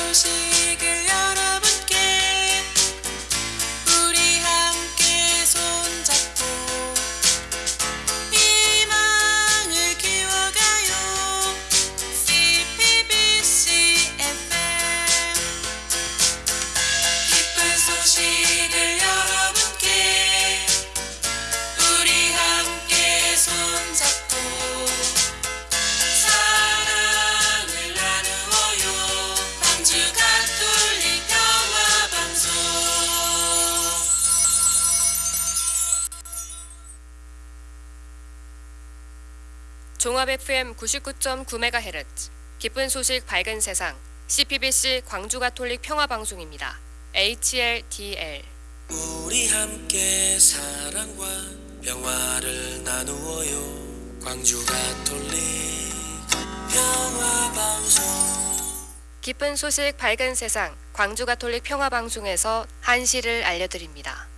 so serious. 종합 FM 99.9MHz 기쁜 소식 밝은 세상 CPBC 광주 가톨릭 평화 방송입니다. HLDL 우리 함께 사랑과 평화를 나누어요 광주 가톨릭 평화방송 기쁜 소식 밝은 세상 광주 가톨릭 평화 방송에서 한시를 알려드립니다.